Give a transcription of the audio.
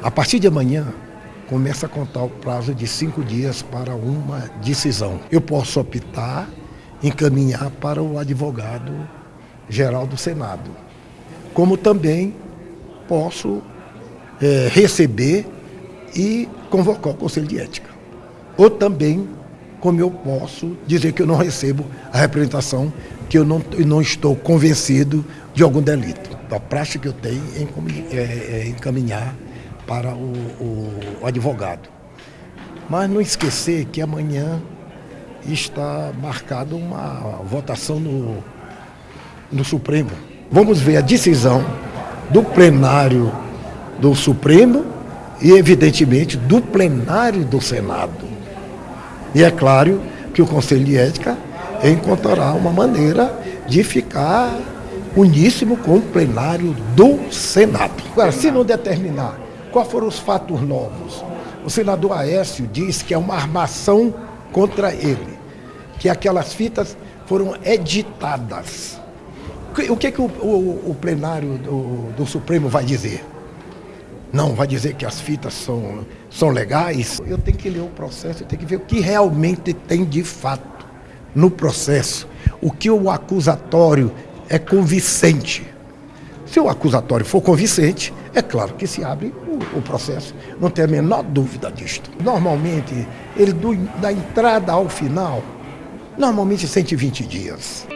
A partir de amanhã, começa a contar o prazo de cinco dias para uma decisão. Eu posso optar, encaminhar para o advogado geral do Senado, como também posso é, receber e convocar o Conselho de Ética. Ou também, como eu posso dizer que eu não recebo a representação, que eu não, eu não estou convencido de algum delito. A prática que eu tenho é, é, é encaminhar para o, o, advogado. Mas não esquecer que amanhã está marcada uma votação no, no Supremo. Vamos ver a decisão do plenário do Supremo e, evidentemente, do plenário do Senado. E é claro que o Conselho de Ética encontrará uma maneira de ficar uníssimo com o plenário do Senado. Agora, se não determinar quais foram os fatos novos, o senador Aécio diz que é uma armação contra ele, que aquelas fitas foram editadas. O que, que o, o, o plenário do, do Supremo vai dizer? Não, vai dizer que as fitas são, são legais. Eu tenho que ler o processo, eu tenho que ver o que realmente tem de fato no processo. O que o acusatório é convincente. Se o acusatório for convincente, é claro que se abre o, o processo. Não tem a menor dúvida disto. Normalmente, ele do, da entrada ao final, normalmente 120 dias.